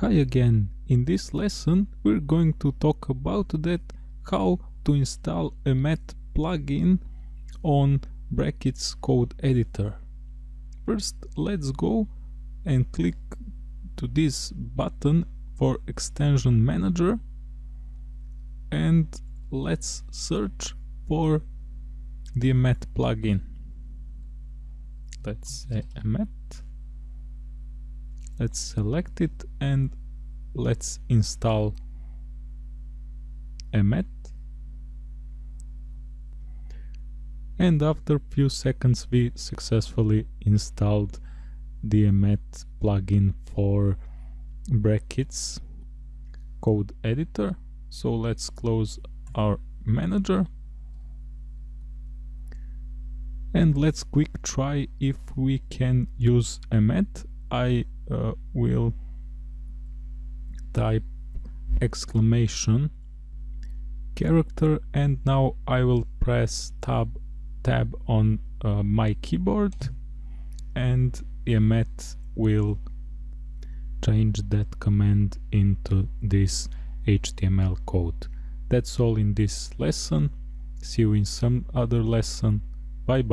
Hi again, in this lesson we're going to talk about that how to install Emmet plugin on Brackets code editor. First let's go and click to this button for extension manager and let's search for the Emmet plugin. Let's say Emmet let's select it and let's install Emmet and after a few seconds we successfully installed the Emmet plugin for brackets code editor. So let's close our manager. And let's quick try if we can use Emmet I uh, will type exclamation character and now I will press tab tab on uh, my keyboard and Emmet will change that command into this HTML code. That's all in this lesson. See you in some other lesson. Bye bye.